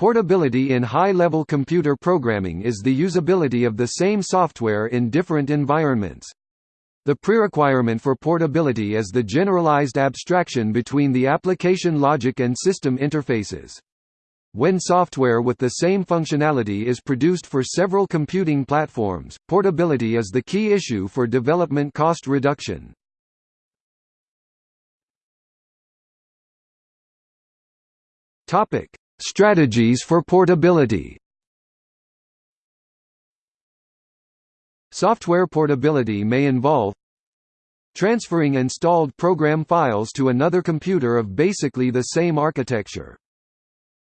Portability in high-level computer programming is the usability of the same software in different environments. The prerequirement for portability is the generalized abstraction between the application logic and system interfaces. When software with the same functionality is produced for several computing platforms, portability is the key issue for development cost reduction. Topic: Strategies for portability Software portability may involve transferring installed program files to another computer of basically the same architecture.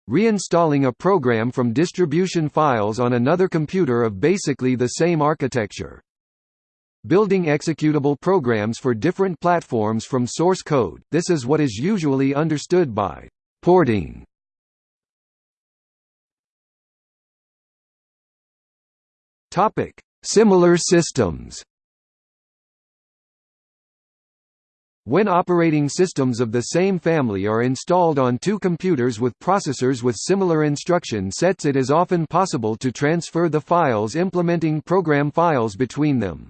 Reinstalling a program from distribution files on another computer of basically the same architecture. Building executable programs for different platforms from source code, this is what is usually understood by porting. Topic: Similar systems. When operating systems of the same family are installed on two computers with processors with similar instruction sets it is often possible to transfer the files implementing program files between them.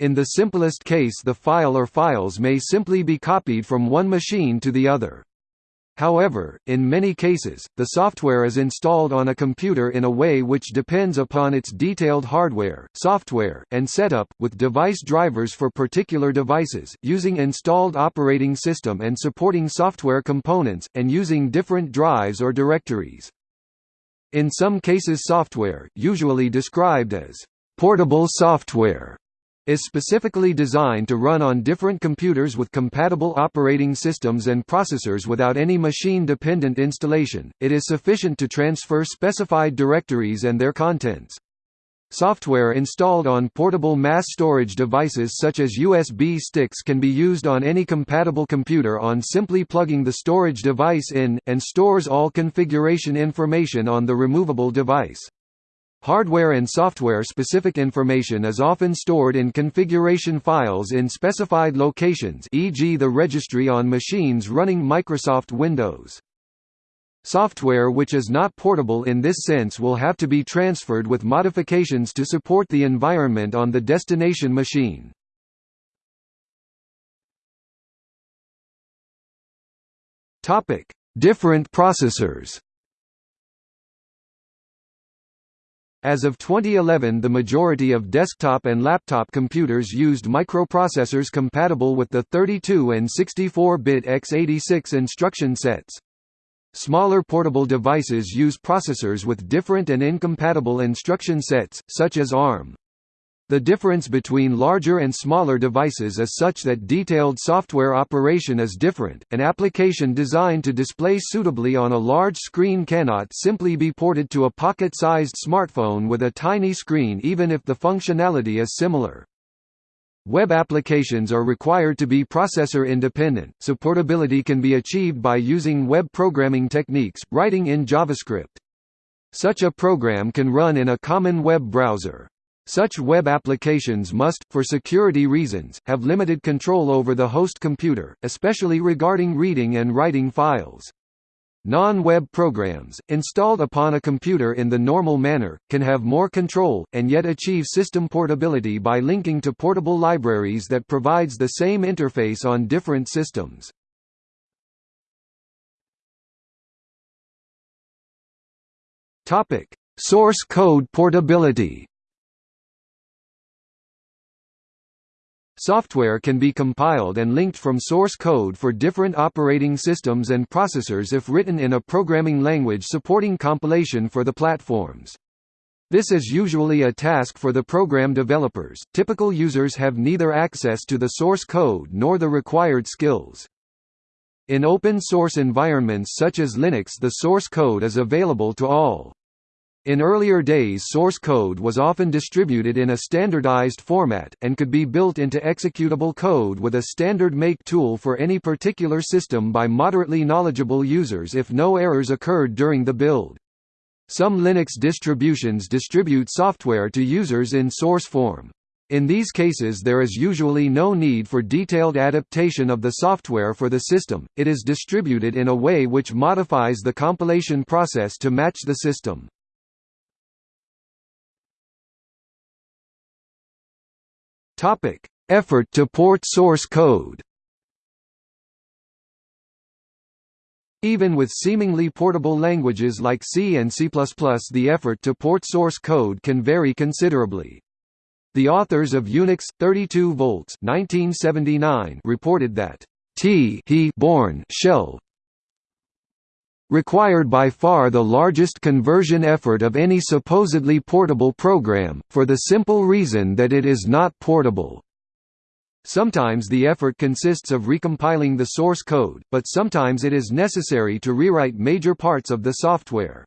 In the simplest case the file or files may simply be copied from one machine to the other. However, in many cases, the software is installed on a computer in a way which depends upon its detailed hardware, software, and setup, with device drivers for particular devices, using installed operating system and supporting software components, and using different drives or directories. In some cases software, usually described as portable software, is specifically designed to run on different computers with compatible operating systems and processors without any machine-dependent installation. It is sufficient to transfer specified directories and their contents. Software installed on portable mass storage devices such as USB sticks can be used on any compatible computer on simply plugging the storage device in, and stores all configuration information on the removable device. Hardware and software-specific information is often stored in configuration files in specified locations e.g. the registry on machines running Microsoft Windows. Software which is not portable in this sense will have to be transferred with modifications to support the environment on the destination machine. Different processors As of 2011 the majority of desktop and laptop computers used microprocessors compatible with the 32 and 64-bit x86 instruction sets. Smaller portable devices use processors with different and incompatible instruction sets, such as ARM. The difference between larger and smaller devices is such that detailed software operation is different. An application designed to display suitably on a large screen cannot simply be ported to a pocket-sized smartphone with a tiny screen even if the functionality is similar. Web applications are required to be processor independent, so portability can be achieved by using web programming techniques, writing in JavaScript. Such a program can run in a common web browser. Such web applications must, for security reasons, have limited control over the host computer, especially regarding reading and writing files. Non-web programs, installed upon a computer in the normal manner, can have more control, and yet achieve system portability by linking to portable libraries that provides the same interface on different systems. Source code portability Software can be compiled and linked from source code for different operating systems and processors if written in a programming language supporting compilation for the platforms. This is usually a task for the program developers. Typical users have neither access to the source code nor the required skills. In open source environments such as Linux the source code is available to all. In earlier days source code was often distributed in a standardized format, and could be built into executable code with a standard make tool for any particular system by moderately knowledgeable users if no errors occurred during the build. Some Linux distributions distribute software to users in source form. In these cases there is usually no need for detailed adaptation of the software for the system, it is distributed in a way which modifies the compilation process to match the system. Effort to port source code Even with seemingly portable languages like C and C++, the effort to port source code can vary considerably. The authors of Unix 32 volts 1979 reported that T he Bourne shell required by far the largest conversion effort of any supposedly portable program, for the simple reason that it is not portable. Sometimes the effort consists of recompiling the source code, but sometimes it is necessary to rewrite major parts of the software.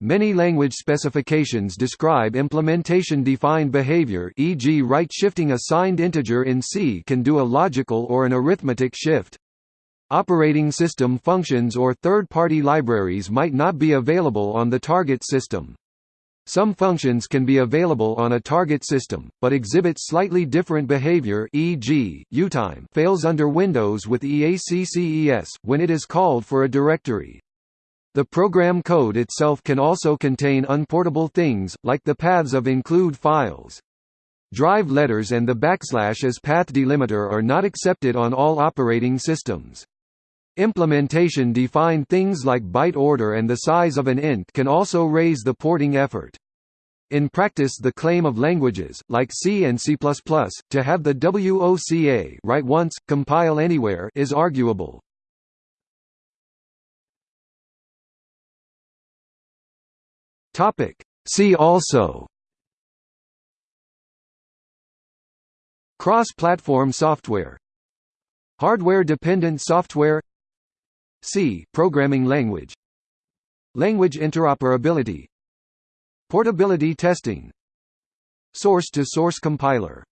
Many language specifications describe implementation-defined behavior e.g. right-shifting a signed integer in C can do a logical or an arithmetic shift. Operating system functions or third-party libraries might not be available on the target system. Some functions can be available on a target system, but exhibit slightly different behavior e.g., utime fails under Windows with EACCES, when it is called for a directory. The program code itself can also contain unportable things, like the paths of include files. Drive letters and the backslash as path delimiter are not accepted on all operating systems. Implementation defined things like byte order and the size of an int can also raise the porting effort. In practice the claim of languages, like C and C++, to have the WOCA write once, compile anywhere is arguable. See also Cross-platform software Hardware-dependent software C programming language. Language interoperability. Portability testing. Source-to-source -source compiler